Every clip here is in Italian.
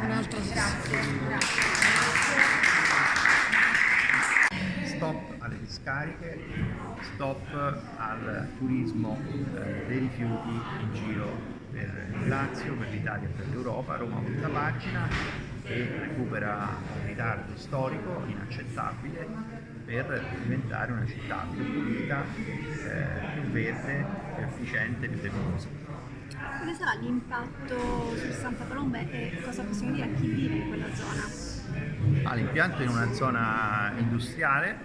Un'altra sessione. Stop alle discariche, stop al turismo eh, dei rifiuti in giro per il Lazio, per l'Italia e per l'Europa, Roma volta pagina e recupera un ritardo storico inaccettabile per diventare una città più pulita, eh, più verde, più efficiente, più decorosa. Quale sarà l'impatto su Santa Colomba e cosa possiamo dire a chi vive in quella zona? Ah, l'impianto è in una zona industriale,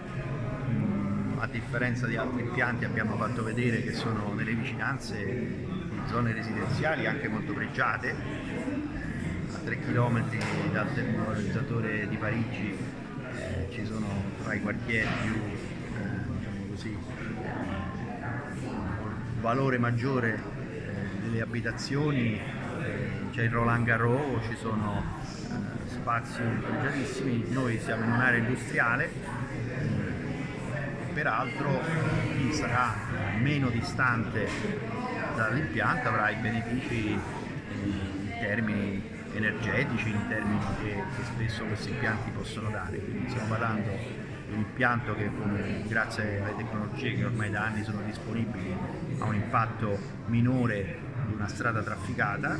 mm, a differenza di altri impianti abbiamo fatto vedere che sono nelle vicinanze zone residenziali anche molto pregiate, a 3 km dal termovalorizzatore di Parigi eh, ci sono tra i quartieri più eh, diciamo così, eh, valore maggiore delle abitazioni, c'è il Roland Garros, ci sono spazi pregiatissimi, noi siamo in un'area industriale peraltro chi sarà meno distante dall'impianto avrà i benefici in termini energetici, in termini che, che spesso questi impianti possono dare, quindi stiamo parlando di un impianto che come, grazie alle tecnologie che ormai da anni sono disponibili ha un impatto minore di una strada trafficata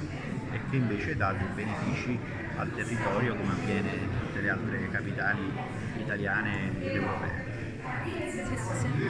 e che invece dà dei benefici al territorio come avviene in tutte le altre capitali italiane ed europee.